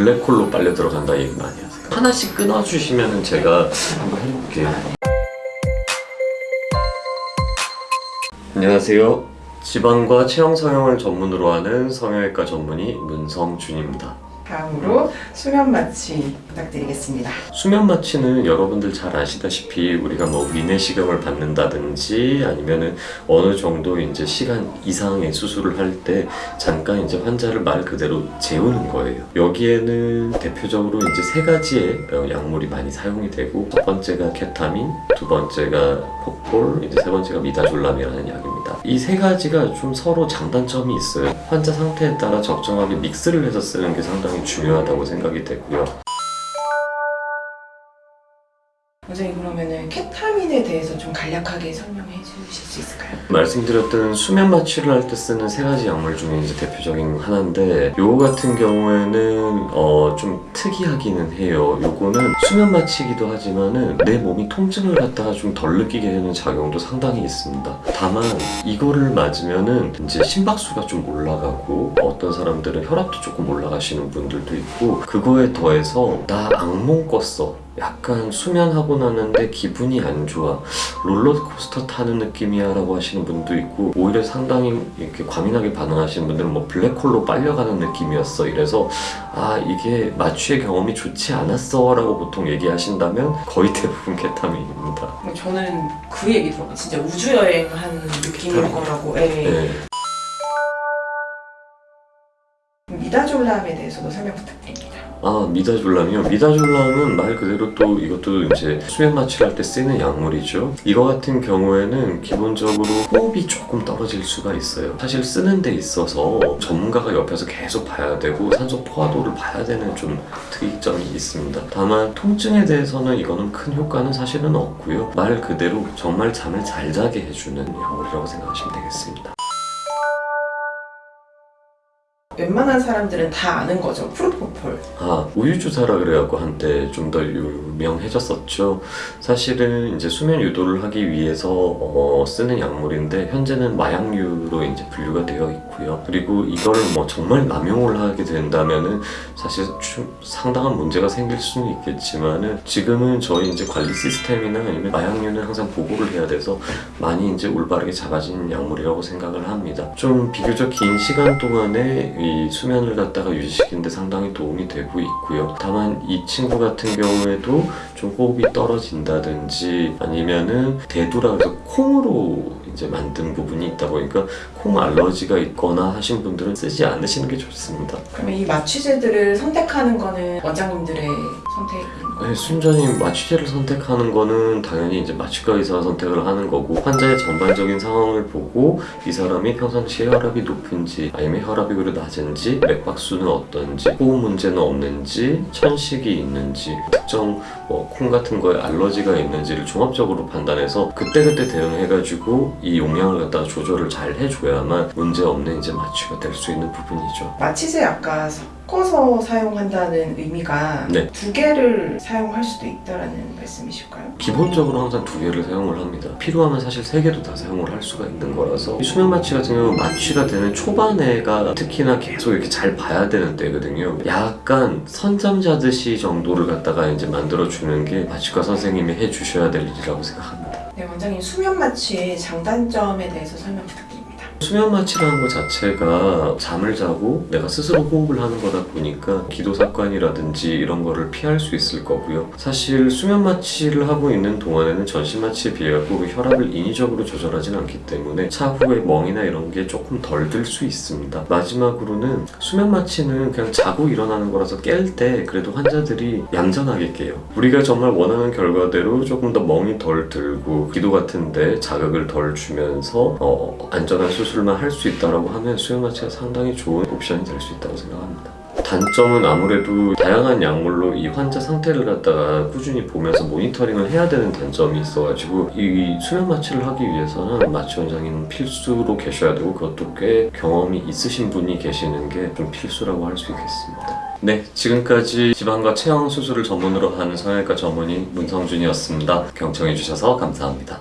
블랙홀로 빨려 들어간다 얘기 많이 하세요 하나씩 끊어주시면 제가 한번 해볼게요. 안녕하세요. 지방과 체형 성형을 전문으로 하는 성형외과 전문의 문성준입니다 다음으로 수면 마취 부탁드리겠습니다. 수면 마취는 여러분들 잘 아시다시피 우리가 뭐 위내시경을 받는다든지 아니면은 어느 정도 이제 시간 이상의 수술을 할 때 잠깐 이제 환자를 말 그대로 재우는 거예요. 여기에는 대표적으로 이제 세 가지의 어, 약물이 많이 사용이 되고 첫 번째가 케타민, 두 번째가 폭볼, 이제 세 번째가 미다졸람이라는 약입니다. 이 세 가지가 좀 서로 장단점이 있어요. 환자 상태에 따라 적정하게 믹스를 해서 쓰는 게 상당히 중요하다고 생각이 되고요. 원장님 그러면은 케타민에 대해서 좀 간략하게 설명해 주실 수 있을까요? 말씀드렸던 수면 마취를 할 때 쓰는 세 가지 약물 중에 이제 대표적인 하나인데 요거 같은 경우에는 어 좀 특이하기는 해요. 요거는 수면 마취이기도 하지만은 내 몸이 통증을 갖다가 좀 덜 느끼게 되는 작용도 상당히 있습니다. 다만 이거를 맞으면은 이제 심박수가 좀 올라가고 어떤 사람들은 혈압도 조금 올라가시는 분들도 있고 그거에 더해서 나 악몽 꿨어. 약간 수면하고 나는데 기분이 안 좋아 롤러코스터 타는 느낌이야 라고 하시는 분도 있고 오히려 상당히 이렇게 과민하게 반응하시는 분들은 뭐 블랙홀로 빨려가는 느낌이었어 이래서 아 이게 마취의 경험이 좋지 않았어 라고 보통 얘기하신다면 거의 대부분 케타민입니다 뭐 저는 그 얘기 들어요. 진짜 우주 여행한 느낌일. 거라고. 예. 네. 미다졸람에 대해서도 설명 부탁드립니다. 아 미다졸람이요? 미다졸람은 말 그대로 또 이것도 이제 수면 마취를 할 때 쓰는 약물이죠. 이거 같은 경우에는 기본적으로 호흡이 조금 떨어질 수가 있어요. 사실 쓰는 데 있어서 전문가가 옆에서 계속 봐야 되고 산소 포화도를 봐야 되는 좀 특이점이 있습니다. 다만 통증에 대해서는 이거는 큰 효과는 사실은 없고요. 말 그대로 정말 잠을 잘 자게 해주는 약물이라고 생각하시면 되겠습니다 웬만한 사람들은 다 아는 거죠. 프로포폴. 아 우유주사라 그래갖고 한때 좀 더 유명해졌었죠 사실은 이제 수면 유도를 하기 위해서 어, 쓰는 약물인데 현재는 마약류로 이제 분류가 되어 있고요 그리고 이거를 뭐 정말 남용을 하게 된다면은 사실 좀 상당한 문제가 생길 수는 있겠지만은 지금은 저희 이제 관리 시스템이나 아니면 마약류는 항상 보고를 해야 돼서 많이 이제 올바르게 잡아진 약물이라고 생각을 합니다 좀 비교적 긴 시간 동안에 이 수면을 갖다가 유지시키는데 상당히 도움이 되고 있고요. 다만 이 친구 같은 경우에도 좀 호흡이 떨어진다든지 아니면은 대두라 그래서 콩으로 이제 만든 부분이 있다 보니까 콩 알러지가 있거나 하신 분들은 쓰지 않으시는 게 좋습니다 그러면 이 마취제들을 선택하는 거는 원장님들의 선택인 거예요? 네, 순전히 마취제를 선택하는 거는 당연히 이제 마취과 의사가 선택을 하는 거고 환자의 전반적인 상황을 보고 이 사람이 평상시에 혈압이 높은지 아니면 혈압이 그래 낮은지 맥박수는 어떤지 호흡 문제는 없는지 천식이 있는지 특정 뭐 콩 같은 거에 알러지가 있는지를 종합적으로 판단해서 그때그때 대응해가지고 이 용량을 갖다가 조절을 잘 해줘야만 문제 없는 이제 마취가 될 수 있는 부분이죠 마취제 아까 섞어서 사용한다는 의미가 네. 두 개를 사용할 수도 있다라는 말씀이실까요? 기본적으로 항상 두 개를 사용을 합니다. 필요하면 사실 세 개도 다 사용을 할 수가 있는 거라서 이 수면 마취 같은 경우는 마취가 되는 초반에가 특히나 계속 이렇게 잘 봐야 되는 때거든요. 약간 선잠 자듯이 정도를 갖다가 이제 만들어 주는 게 마취과 선생님이 해 주셔야 될 일이라고 생각합니다. 네, 원장님 수면 마취의 장단점에 대해서 설명 부탁드립니다. 수면 마취라는 것 자체가 잠을 자고 내가 스스로 호흡을 하는 거다 보니까 기도 습관이라든지 이런 거를 피할 수 있을 거고요. 사실 수면 마취를 하고 있는 동안에는 전신 마취에 비해서 혈압을 인위적으로 조절하진 않기 때문에 차후에 멍이나 이런 게 조금 덜 들 수 있습니다. 마지막으로는 수면 마취는 그냥 자고 일어나는 거라서 깰 때 그래도 환자들이 얌전하게 깨요. 우리가 정말 원하는 결과대로 조금 더 멍이 덜 들고 기도 같은데 자극을 덜 주면서 어, 안전한 수술 만 할 수 있다라고 하면 수면 마취가 상당히 좋은 옵션이 될 수 있다고 생각합니다. 단점은 아무래도 다양한 약물로 이 환자 상태를 갖다가 꾸준히 보면서 모니터링을 해야 되는 단점이 있어가지고 이 수면 마취를 하기 위해서는 마취 원장님 필수로 계셔야 되고 그것도 꽤 경험이 있으신 분이 계시는 게 좀 필수라고 할 수 있겠습니다. 네, 지금까지 지방과 체형 수술을 전문으로 하는 성형외과 전문의 문성준이었습니다. 경청해주셔서 감사합니다.